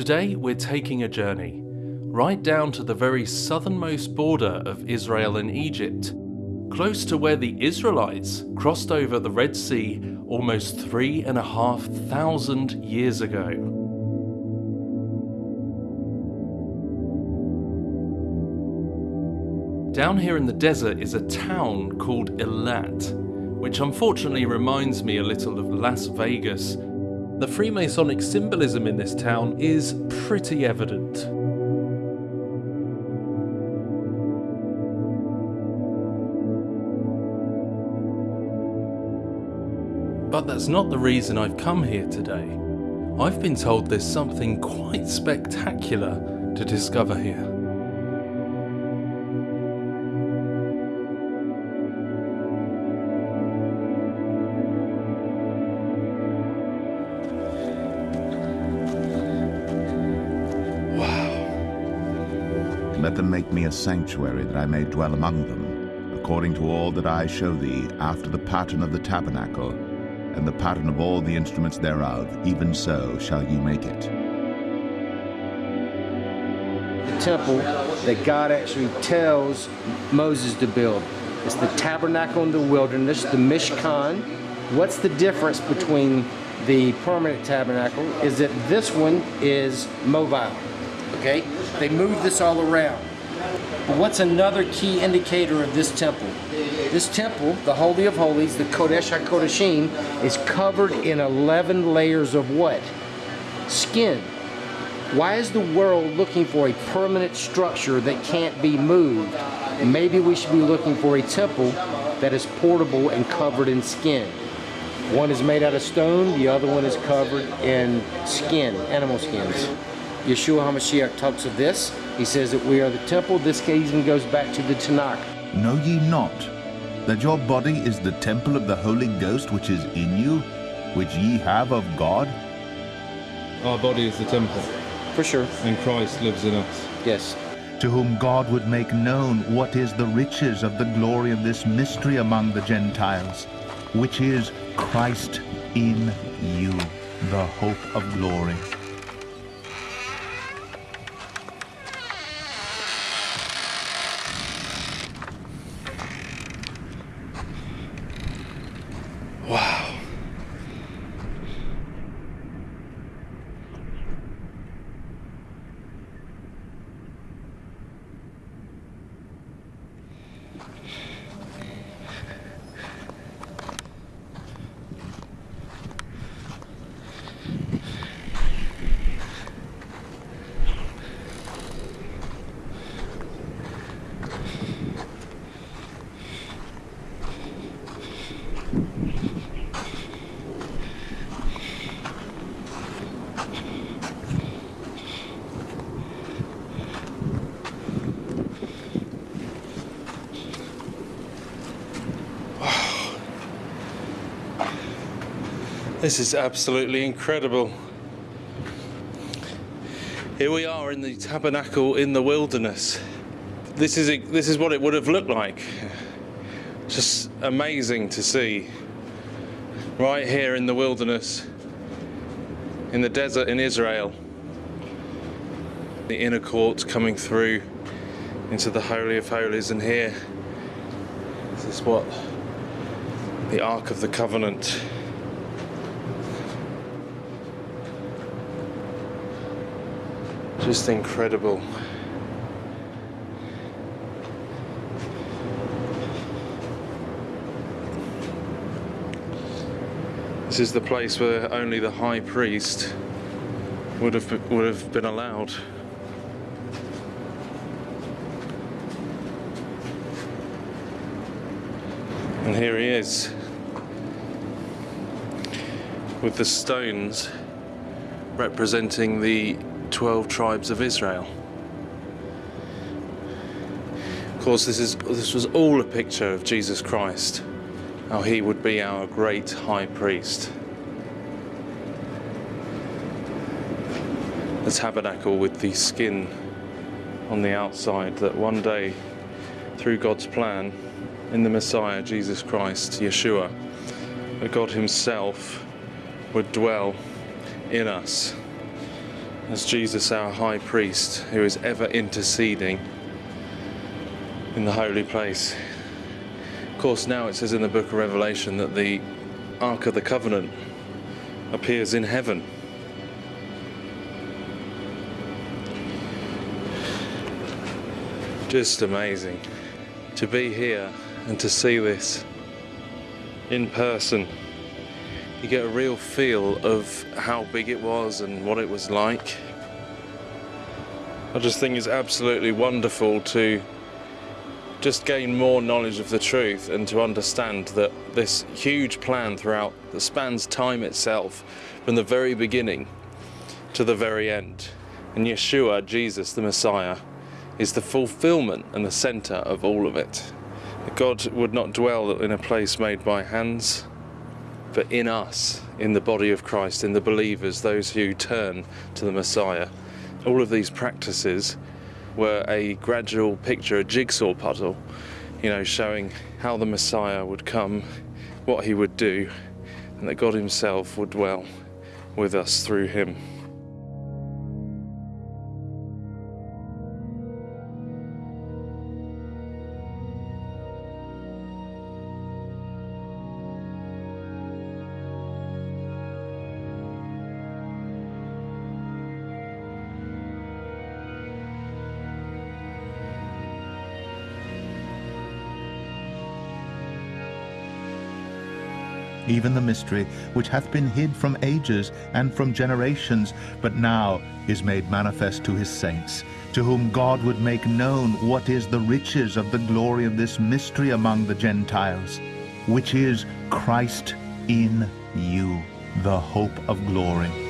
Today we're taking a journey right down to the very southernmost border of Israel and Egypt, close to where the Israelites crossed over the Red Sea almost three and a half thousand years ago. Down here in the desert is a town called Eilat, which unfortunately reminds me a little of Las Vegas. The Freemasonic symbolism in this town is pretty evident. But that's not the reason I've come here today. I've been told there's something quite spectacular to discover here. Them make me a sanctuary that I may dwell among them, according to all that I show thee, after the pattern of the tabernacle, and the pattern of all the instruments thereof, even so shall ye make it. The temple that God actually tells Moses to build. It's the tabernacle in the wilderness, the Mishkan. What's the difference between the permanent tabernacle is that this one is mobile, okay? They move this all around. What's another key indicator of this temple? This temple, the Holy of Holies, the Kodesh HaKodeshim, is covered in 11 layers of what? Skin. Why is the world looking for a permanent structure that can't be moved? Maybe we should be looking for a temple that is portable and covered in skin. One is made out of stone, the other one is covered in skin, animal skins. Yeshua HaMashiach talks of this. He says that we are the temple. This even goes back to the Tanakh. Know ye not that your body is the temple of the Holy Ghost which is in you, which ye have of God? Our body is the temple, For sure. and Christ lives in us. Yes. to whom God would make known what is the riches of the glory of this mystery among the Gentiles, which is Christ in you, the hope of glory. This is absolutely incredible. Here we are in the tabernacle in the wilderness. This is this is what it would have looked like. Just amazing to see. Right here in the wilderness, in the desert in Israel. The inner court coming through into the Holy of Holies, and here this is what the Ark of the Covenant Just incredible. This is the place where only the high priest would have would have been allowed. And here he is with the stones representing the 12 tribes of Israel. Of course, this, is, this was all a picture of Jesus Christ, how he would be our great high priest. The tabernacle with the skin on the outside, that one day, through God's plan, in the Messiah, Jesus Christ, Yeshua, that God Himself would dwell in us as Jesus, our high priest, who is ever interceding in the holy place. Of course, now it says in the book of Revelation that the Ark of the Covenant appears in heaven. Just amazing to be here and to see this in person. You get a real feel of how big it was and what it was like. I just think it's absolutely wonderful to just gain more knowledge of the truth and to understand that this huge plan throughout that spans time itself from the very beginning to the very end. And Yeshua, Jesus, the Messiah, is the fulfillment and the center of all of it. God would not dwell in a place made by hands, but in us, in the body of Christ, in the believers, those who turn to the Messiah. All of these practices were a gradual picture, a jigsaw puzzle, you know, showing how the Messiah would come, what he would do, and that God himself would dwell with us through him. Even the mystery which hath been hid from ages and from generations, but now is made manifest to his saints, to whom God would make known what is the riches of the glory of this mystery among the Gentiles, which is Christ in you, the hope of glory.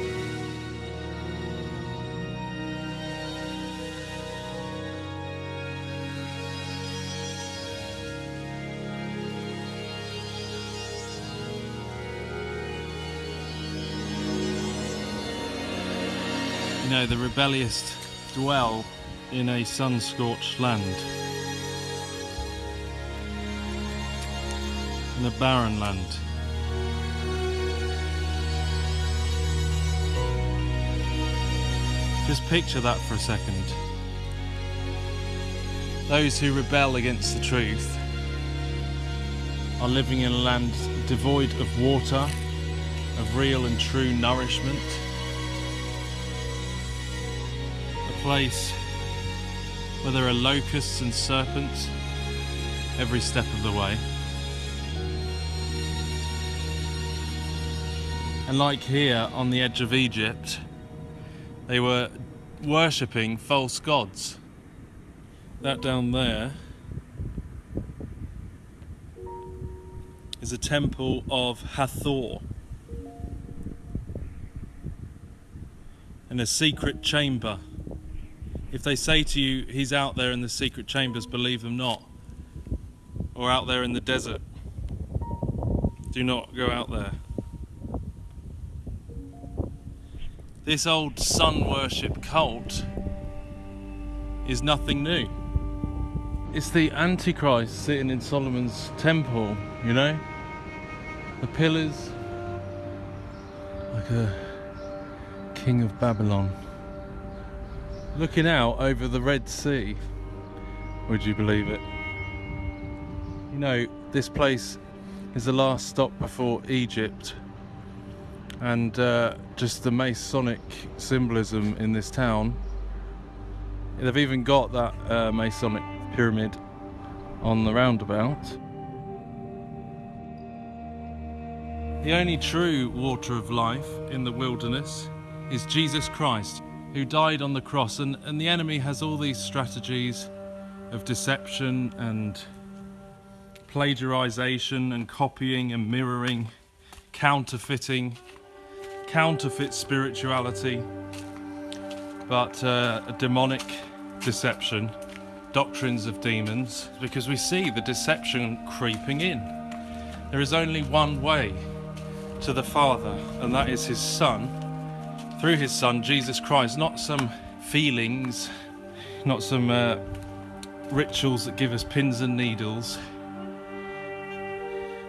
You know, the rebellious dwell in a sun scorched land, in a barren land. Just picture that for a second. Those who rebel against the truth are living in a land devoid of water, of real and true nourishment. Place where there are locusts and serpents every step of the way. And like here on the edge of Egypt, they were worshipping false gods. That down there is a temple of Hathor. And a secret chamber. If they say to you, he's out there in the secret chambers, believe them not. Or out there in the desert. Do not go out there. This old sun worship cult is nothing new. It's the Antichrist sitting in Solomon's temple, you know? The pillars, like a king of Babylon. Looking out over the Red Sea, would you believe it? You know, this place is the last stop before Egypt and uh, just the Masonic symbolism in this town. They've even got that uh, Masonic pyramid on the roundabout. The only true water of life in the wilderness is Jesus Christ, who died on the cross, and, and the enemy has all these strategies of deception and plagiarization and copying and mirroring, counterfeiting counterfeit spirituality, but uh, a demonic deception, doctrines of demons, because we see the deception creeping in. There is only one way to the Father, and that is His Son, through His Son, Jesus Christ, not some feelings, not some uh, rituals that give us pins and needles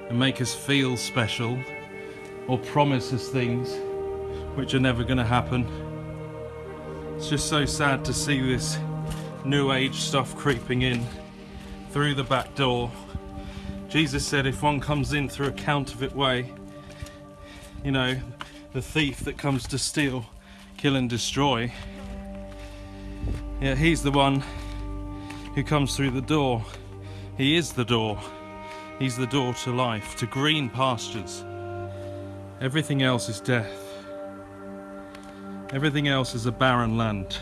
and make us feel special or promise us things which are never going to happen. It's just so sad to see this new age stuff creeping in through the back door. Jesus said if one comes in through a counterfeit way, you know, the thief that comes to steal, kill and destroy, yeah, he's the one who comes through the door. He is the door. He's the door to life, to green pastures. Everything else is death. Everything else is a barren land.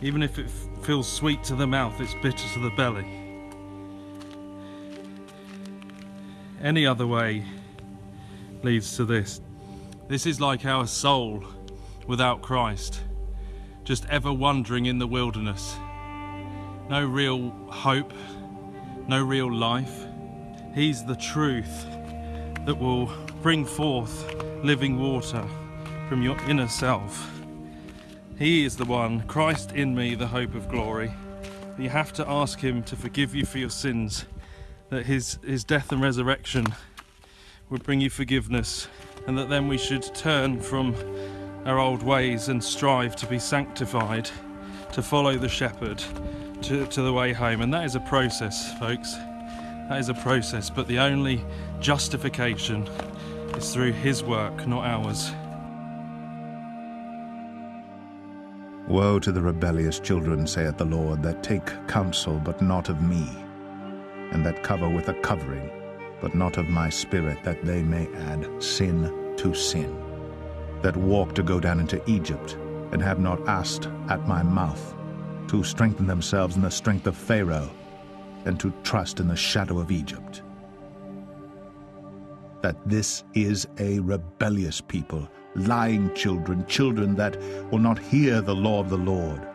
Even if it feels sweet to the mouth, it's bitter to the belly. Any other way leads to this. This is like our soul without Christ, just ever wandering in the wilderness. No real hope, no real life. He's the truth that will bring forth living water from your inner self. He is the one, Christ in me, the hope of glory. You have to ask Him to forgive you for your sins, that His, his death and resurrection would bring you forgiveness, and that then we should turn from our old ways and strive to be sanctified, to follow the shepherd to, to the way home. And that is a process, folks. That is a process, but the only justification is through His work, not ours. Woe to the rebellious children, saith the Lord, that take counsel, but not of me, and that cover with a covering, but not of my spirit, that they may add sin to sin, that walk to go down into Egypt, and have not asked at my mouth, to strengthen themselves in the strength of Pharaoh, and to trust in the shadow of Egypt. That this is a rebellious people, lying children, children that will not hear the law of the Lord,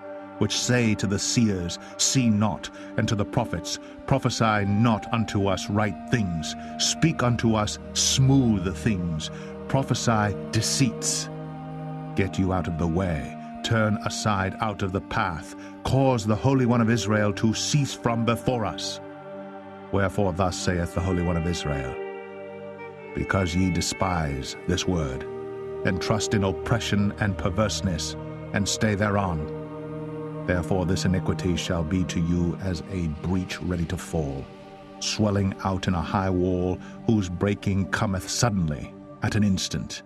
which say to the seers, See not, and to the prophets, Prophesy not unto us right things, speak unto us smooth things, prophesy deceits. Get you out of the way, turn aside out of the path, cause the Holy One of Israel to cease from before us. Wherefore thus saith the Holy One of Israel, Because ye despise this word, and trust in oppression and perverseness, and stay thereon. Therefore this iniquity shall be to you as a breach ready to fall, swelling out in a high wall, whose breaking cometh suddenly, at an instant.